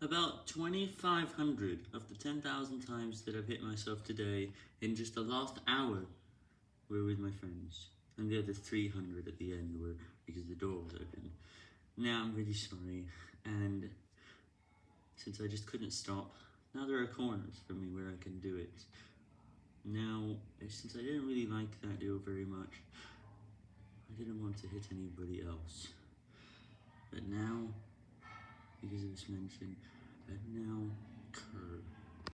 About 2,500 of the 10,000 times that I've hit myself today in just the last hour were with my friends, and the other 300 at the end were because the door was open. Now I'm really sorry, and since I just couldn't stop, now there are corners for me where I can do it. Now, eh, since I didn't really like that deal very much, I didn't want to hit anybody else. Because it was mentioned, I've now.